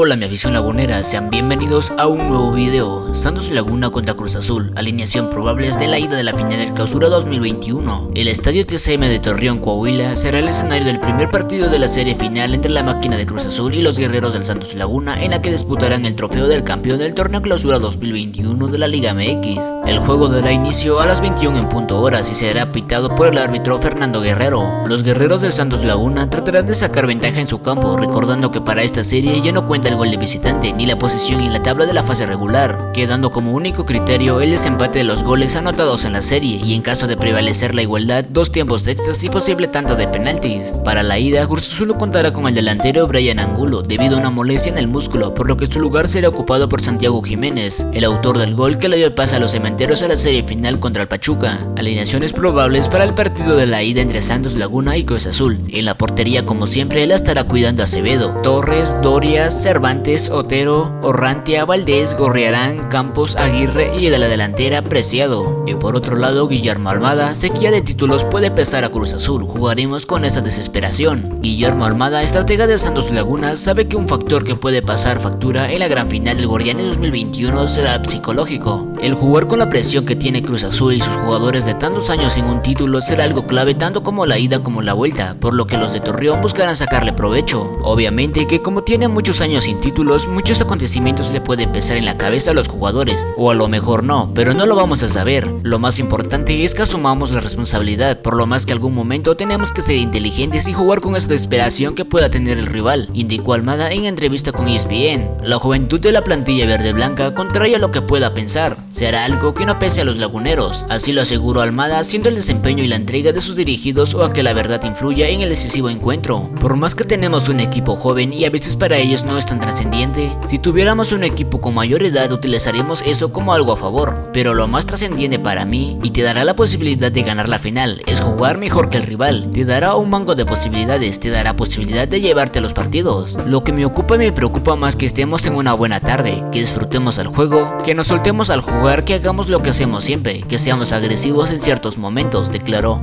Hola mi afición lagunera, sean bienvenidos a un nuevo video. Santos Laguna contra Cruz Azul, alineación probables de la ida de la final del clausura 2021. El estadio TCM de Torreón, Coahuila será el escenario del primer partido de la serie final entre la máquina de Cruz Azul y los guerreros del Santos Laguna en la que disputarán el trofeo del campeón del torneo clausura 2021 de la Liga MX. El juego dará inicio a las 21 en punto horas y será pitado por el árbitro Fernando Guerrero. Los guerreros del Santos Laguna tratarán de sacar ventaja en su campo, recordando que para esta serie ya no cuenta el gol de visitante ni la posición en la tabla de la fase regular, quedando como único criterio el desempate de los goles anotados en la serie y en caso de prevalecer la igualdad, dos tiempos extras y posible tanto de penaltis. Para la ida, Cruz contará con el delantero Brian Angulo debido a una molestia en el músculo, por lo que su lugar será ocupado por Santiago Jiménez, el autor del gol que le dio el pase a los cementeros a la serie final contra el Pachuca. Alineaciones probables para el partido de la ida entre Santos Laguna y Cruz Azul. En la portería como siempre la estará cuidando Acevedo, Torres, Doria, Cervantes, Cervantes, Otero, Orrantia, Valdés, Gorriarán, Campos, Aguirre y de la delantera Preciado. Y por otro lado, Guillermo Almada, sequía de títulos puede pesar a Cruz Azul, jugaremos con esa desesperación. Guillermo Almada, estratega de Santos Laguna, sabe que un factor que puede pasar factura en la gran final del Gorrianes 2021 será psicológico. El jugar con la presión que tiene Cruz Azul y sus jugadores de tantos años sin un título será algo clave tanto como la ida como la vuelta, por lo que los de Torreón buscarán sacarle provecho. Obviamente que como tiene muchos años sin títulos, muchos acontecimientos le pueden pesar en la cabeza a los jugadores, o a lo mejor no, pero no lo vamos a saber. Lo más importante es que asumamos la responsabilidad, por lo más que algún momento tenemos que ser inteligentes y jugar con esa desesperación que pueda tener el rival, indicó Almada en entrevista con ESPN. La juventud de la plantilla verde-blanca, contrario a lo que pueda pensar, será algo que no pese a los laguneros, así lo aseguró Almada haciendo el desempeño y la entrega de sus dirigidos o a que la verdad influya en el decisivo encuentro. Por más que tenemos un equipo joven y a veces para ellos no es tan trascendiente. Si tuviéramos un equipo con mayor edad utilizaríamos eso como algo a favor, pero lo más trascendiente para mí y te dará la posibilidad de ganar la final es jugar mejor que el rival, te dará un mango de posibilidades, te dará posibilidad de llevarte los partidos. Lo que me ocupa y me preocupa más que estemos en una buena tarde, que disfrutemos al juego, que nos soltemos al jugar, que hagamos lo que hacemos siempre, que seamos agresivos en ciertos momentos, declaró.